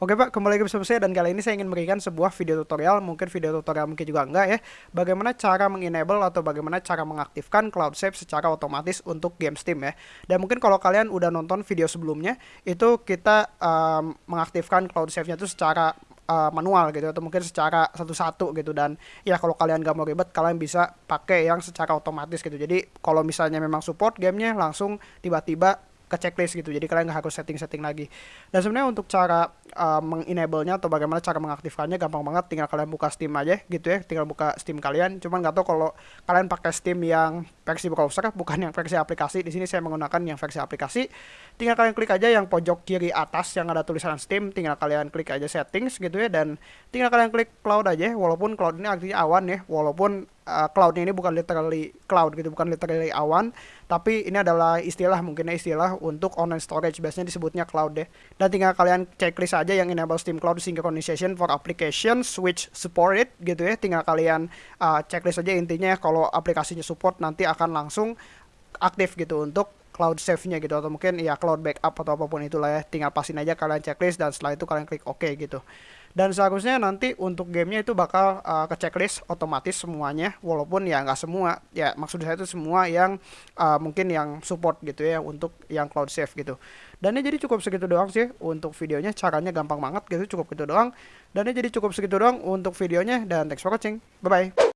Oke Pak, kembali lagi bersama saya dan kali ini saya ingin memberikan sebuah video tutorial, mungkin video tutorial mungkin juga enggak ya, bagaimana cara mengenable atau bagaimana cara mengaktifkan cloud save secara otomatis untuk game Steam ya. Dan mungkin kalau kalian udah nonton video sebelumnya, itu kita um, mengaktifkan cloud save-nya itu secara manual gitu atau mungkin secara satu-satu gitu dan ya kalau kalian gak mau ribet kalian bisa pakai yang secara otomatis gitu jadi kalau misalnya memang support gamenya langsung tiba-tiba ke checklist gitu. Jadi kalian nggak harus setting-setting lagi. Dan sebenarnya untuk cara uh, mengenable-nya atau bagaimana cara mengaktifkannya gampang banget. Tinggal kalian buka Steam aja gitu ya. Tinggal buka Steam kalian. Cuman nggak tahu kalau kalian pakai Steam yang versi browser bukan yang versi aplikasi. Di sini saya menggunakan yang versi aplikasi. Tinggal kalian klik aja yang pojok kiri atas yang ada tulisan Steam. Tinggal kalian klik aja settings gitu ya. Dan tinggal kalian klik cloud aja. Walaupun cloud ini artinya awan ya. Walaupun uh, cloud ini bukan literally cloud gitu, bukan literally awan, tapi ini adalah istilah mungkinnya istilah untuk online storage biasanya disebutnya cloud deh. Dan tinggal kalian checklist aja yang enable Steam Cloud Synchronization for applications which support it gitu ya. Tinggal kalian uh, checklist aja intinya kalau aplikasinya support nanti akan langsung aktif gitu untuk cloud save-nya gitu atau mungkin ya cloud backup atau apa pun itulah ya tinggal pasin aja kalian checklist dan setelah itu kalian klik OK gitu. Dan seharusnya nanti untuk gamenya itu bakal uh, ke checklist otomatis semuanya walaupun ya nggak semua ya maksud saya itu semua yang uh, mungkin yang support gitu ya untuk yang cloud save gitu. Dan ini jadi cukup segitu doang sih untuk videonya caranya gampang banget gitu cukup gitu doang. Dan ini jadi cukup segitu doang untuk videonya dan thanks for watching. Bye bye